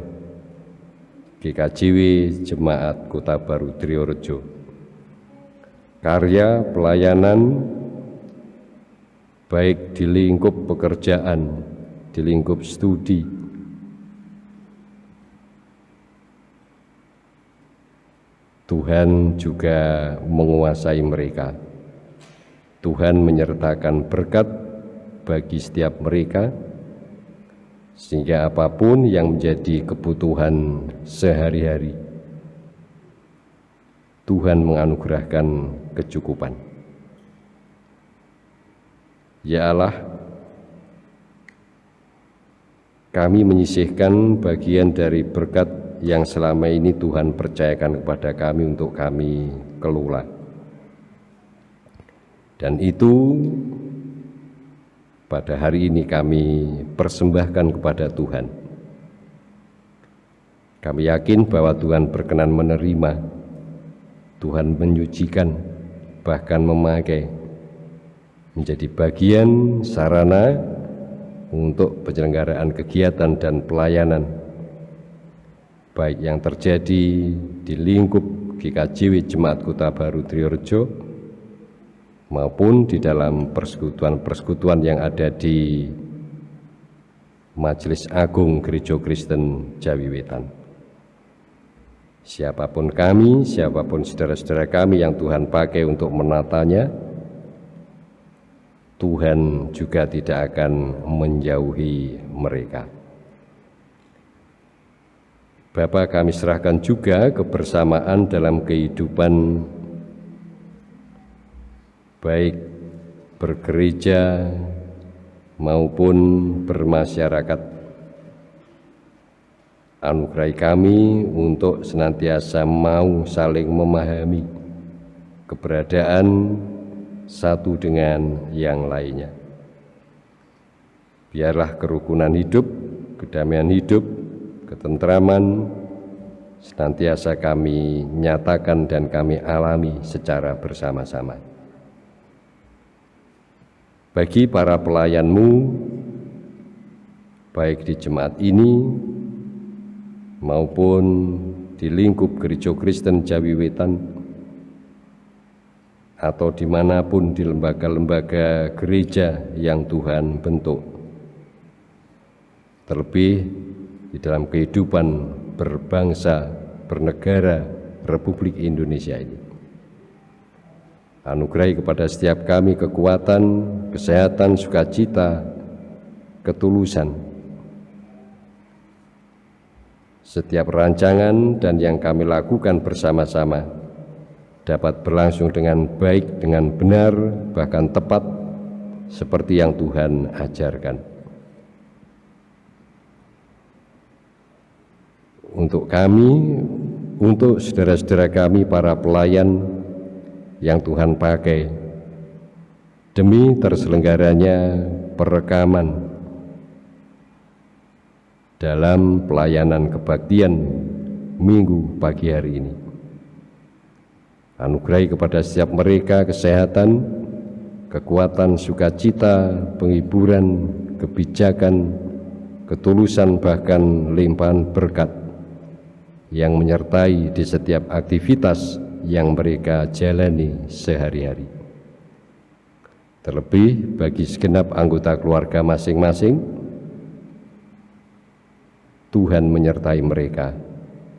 GKJW Jemaat Kota Baru Triorejo. Karya pelayanan baik di lingkup pekerjaan, di lingkup studi, Tuhan juga menguasai mereka. Tuhan menyertakan berkat bagi setiap mereka, sehingga apa pun yang menjadi kebutuhan sehari-hari, Tuhan menganugerahkan kecukupan. Ya Allah, kami menyisihkan bagian dari berkat yang selama ini Tuhan percayakan kepada kami untuk kami kelola. Dan itu pada hari ini kami persembahkan kepada Tuhan. Kami yakin bahwa Tuhan berkenan menerima, Tuhan menyucikan, bahkan memakai menjadi bagian sarana untuk penyelenggaraan kegiatan dan pelayanan baik yang terjadi di lingkup GKJW Jemaat Kota Baru Triorejo maupun di dalam persekutuan-persekutuan yang ada di Majelis Agung Gereja Kristen Jawi Wetan. Siapa pun kami, siapa pun saudara-saudara kami yang Tuhan pakai untuk menatanya, Tuhan juga tidak akan menjauhi mereka. Bapak kami serahkan juga kebersamaan dalam kehidupan baik bergereja maupun bermasyarakat. Anugerai kami untuk senantiasa mau saling memahami keberadaan satu dengan yang lainnya. Biarlah kerukunan hidup, kedamaian hidup, ketentraman senantiasa kami nyatakan dan kami alami secara bersama-sama bagi para pelayanmu, baik di jemaat ini maupun di lingkup Gereja Kristen Jawi Wetan atau di mana pun di lembaga-lembaga gereja yang Tuhan bentuk. Terlebih di dalam kehidupan berbangsa, bernegara Republik Indonesia ini. Anugerai kepada setiap kami kekuatan, kesehatan, sukacita, ketulusan. Setiap rancangan dan yang kami lakukan bersama-sama dapat berlangsung dengan baik, dengan benar, bahkan tepat seperti yang Tuhan ajarkan. Untuk kami, untuk saudara-saudara kami, para pelayan yang Tuhan pakai demi terselenggaranya perekaman dalam pelayanan kebaktian minggu pagi hari ini. Anugerai kepada setiap mereka kesehatan, kekuatan, sukacita, penghiburan, kebijakan, ketulusan bahkan limpahan berkat yang menyertai di setiap aktivitas yang mereka jalani sehari-hari. Terlebih bagi segenap anggota keluarga masing-masing, Tuhan menyertai mereka,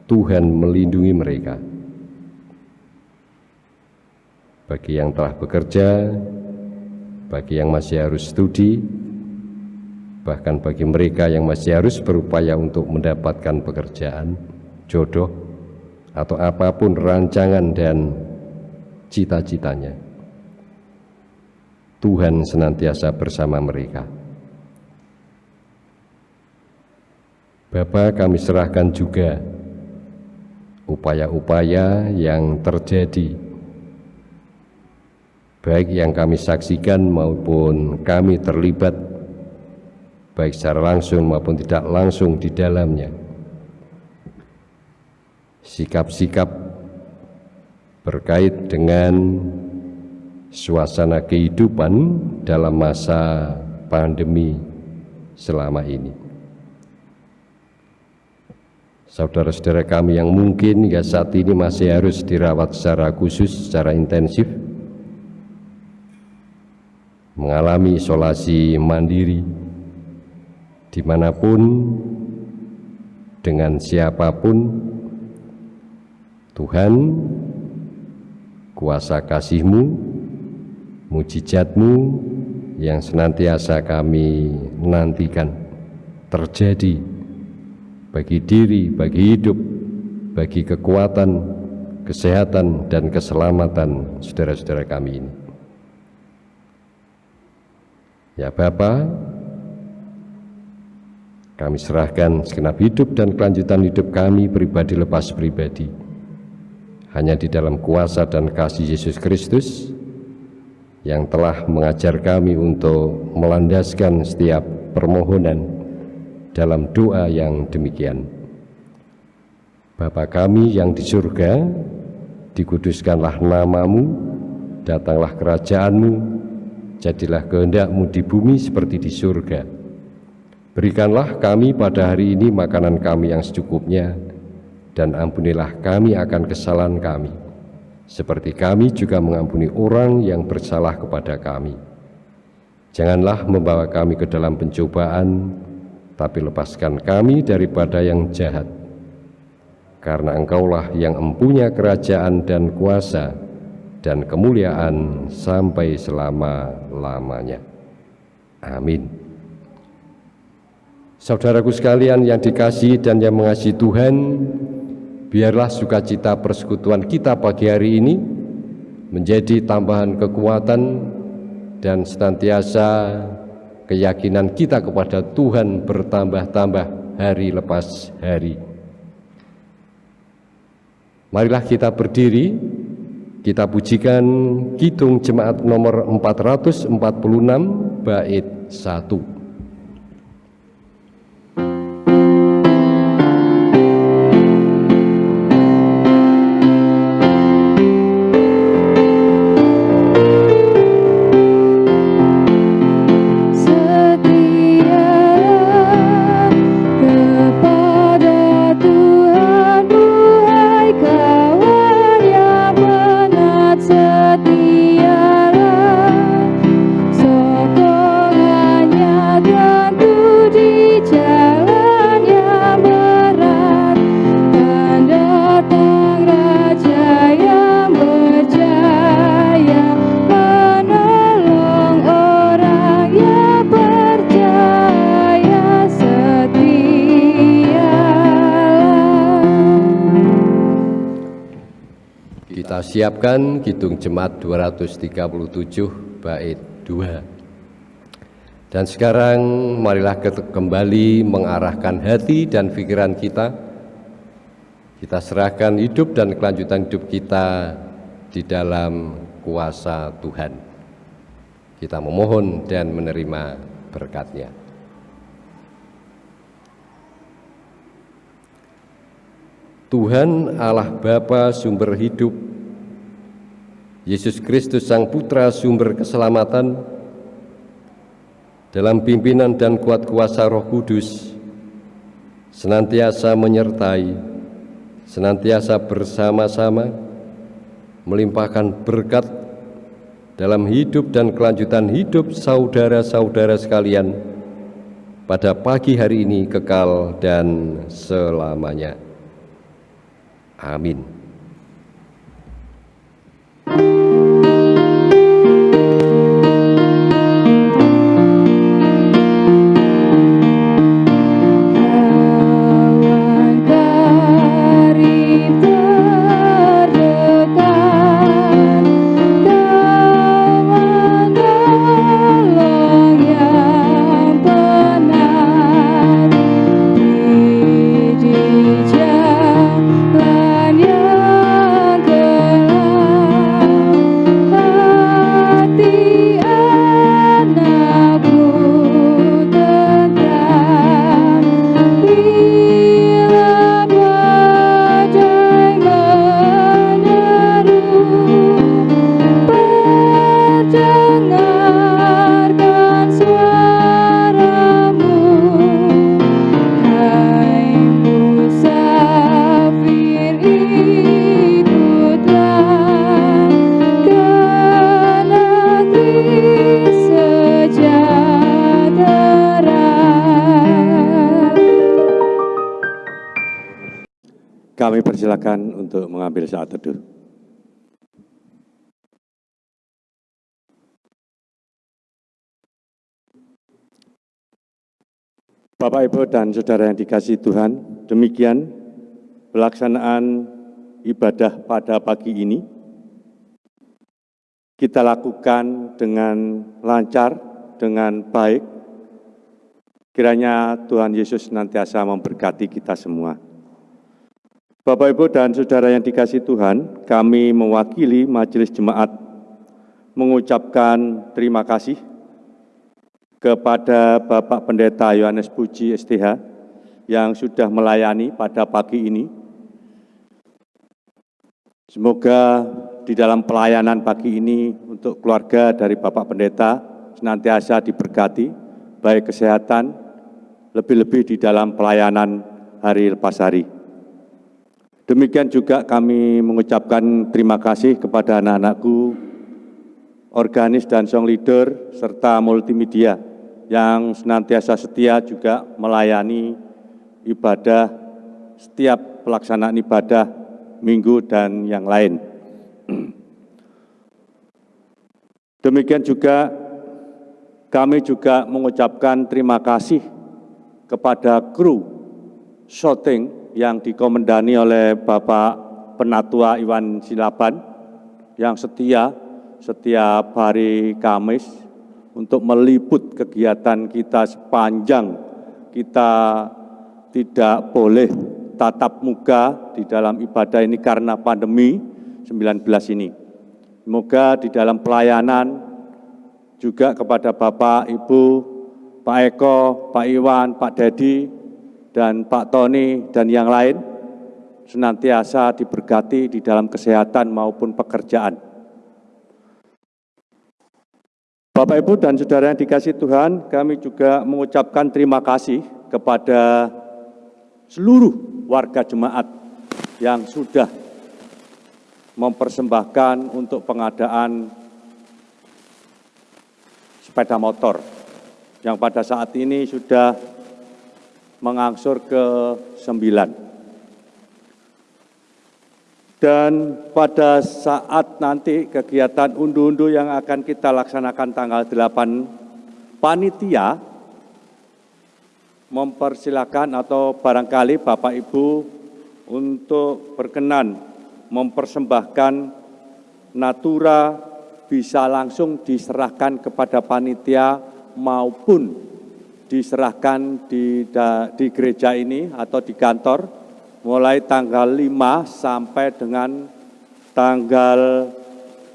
Tuhan melindungi mereka. Bagi yang telah bekerja, bagi yang masih harus studi, bahkan bagi mereka yang masih harus berupaya untuk mendapatkan pekerjaan, jodoh, atau apa pun rancangan dan cita-citanya. Tuhan senantiasa bersama mereka. Bapak kami serahkan juga upaya-upaya yang terjadi baik yang kami saksikan maupun kami terlibat baik secara langsung maupun tidak langsung di dalamnya sikap-sikap berkait dengan suasana kehidupan dalam masa pandemi selama ini. Saudara-saudara kami yang mungkin ya saat ini masih harus dirawat secara khusus, secara intensif, mengalami isolasi mandiri, di mana pun, dengan siapa pun, Tuhan, kuasa kasih-Mu, mujizat-Mu yang senantiasa kami nantikan terjadi bagi diri, bagi hidup, bagi kekuatan, kesehatan, dan keselamatan saudara-saudara kami ini. Ya Bapa, kami serahkan segenap hidup dan kelanjutan hidup kami pribadi lepas pribadi hanya di dalam kuasa dan kasih Yesus Kristus yang telah mengajar kami untuk melandaskan setiap permohonan dalam doa yang demikian. Bapa kami yang di surga, dikuduskanlah namamu, datanglah kerajaanmu, jadilah kehendakmu di bumi seperti di surga. Berikanlah kami pada hari ini makanan kami yang secukupnya, dan ampunilah kami akan kesalahan kami, seperti kami juga mengampuni orang yang bersalah kepada kami. Janganlah membawa kami ke dalam pencobaan, tapi lepaskan kami daripada yang jahat. Karena Engkaulah yang empunya kerajaan dan kuasa dan kemuliaan sampai selama-lamanya. Amin. Saudaraku sekalian yang dikasih dan yang mengasihi Tuhan, biarlah sukacita persekutuan kita pagi hari ini menjadi tambahan kekuatan dan senantiasa keyakinan kita kepada Tuhan bertambah-tambah hari lepas hari. Marilah kita berdiri, kita pujikan Kidung Jemaat nomor 446 bait 1. Siapkan Kidung Jemaat 237 bait 2. Dan sekarang marilah kembali mengarahkan hati dan pikiran kita. Kita serahkan hidup dan kelanjutan hidup kita di dalam kuasa Tuhan. Kita memohon dan menerima berkatnya. Tuhan Allah Bapa sumber hidup Yesus Kristus Sang Putra sumber keselamatan, dalam pimpinan dan kuat kuasa roh kudus, senantiasa menyertai, senantiasa bersama-sama, melimpahkan berkat dalam hidup dan kelanjutan hidup saudara-saudara sekalian pada pagi hari ini kekal dan selamanya. Amin. Mengambil saat teduh. Bapak, Ibu, dan Saudara yang dikasih Tuhan, demikian pelaksanaan ibadah pada pagi ini. Kita lakukan dengan lancar, dengan baik. Kiranya Tuhan Yesus nantiasa memberkati kita semua. Bapak, Ibu, dan Saudara yang dikasih Tuhan, kami mewakili Majelis Jemaat mengucapkan terima kasih kepada Bapak Pendeta Yohanes Puji STH yang sudah melayani pada pagi ini. Semoga di dalam pelayanan pagi ini untuk keluarga dari Bapak Pendeta senantiasa diberkati, baik kesehatan, lebih-lebih di dalam pelayanan hari lepas hari. Demikian juga kami mengucapkan terima kasih kepada anak-anakku, organis dan song leader, serta multimedia yang senantiasa setia juga melayani ibadah setiap pelaksanaan ibadah minggu dan yang lain. Demikian juga kami juga mengucapkan terima kasih kepada kru shooting yang dikomendani oleh Bapak Penatua Iwan Silaban yang setia setiap hari Kamis untuk meliput kegiatan kita sepanjang kita tidak boleh tatap muka di dalam ibadah ini karena pandemi 19 ini. Semoga di dalam pelayanan juga kepada Bapak, Ibu, Pak Eko, Pak Iwan, Pak Dedi, dan Pak Tony dan yang lain senantiasa diberkati di dalam kesehatan maupun pekerjaan. Bapak, Ibu, dan Saudara yang dikasih Tuhan, kami juga mengucapkan terima kasih kepada seluruh warga jemaat yang sudah mempersembahkan untuk pengadaan sepeda motor yang pada saat ini sudah mengangsur ke sembilan. Dan pada saat nanti kegiatan undu-undu yang akan kita laksanakan tanggal 8, panitia mempersilakan atau barangkali Bapak Ibu untuk berkenan mempersembahkan natura bisa langsung diserahkan kepada panitia maupun diserahkan di, di gereja ini atau di kantor mulai tanggal 5 sampai dengan tanggal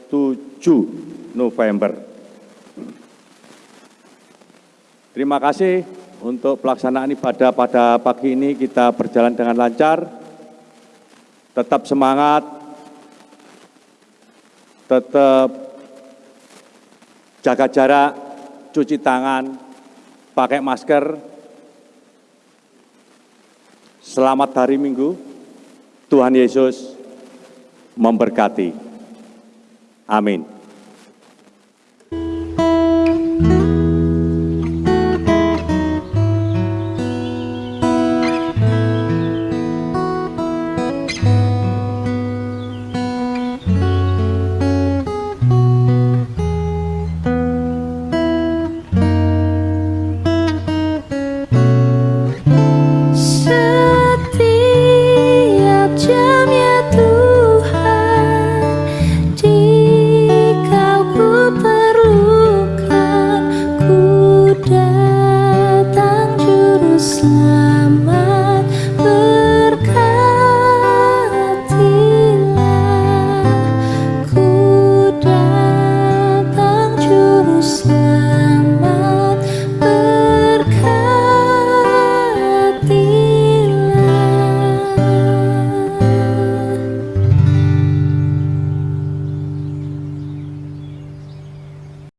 7 November. Terima kasih untuk pelaksanaan ibadah pada pagi ini kita berjalan dengan lancar. Tetap semangat, tetap jaga jarak, cuci tangan, pakai masker. Selamat hari Minggu. Tuhan Yesus memberkati. Amin.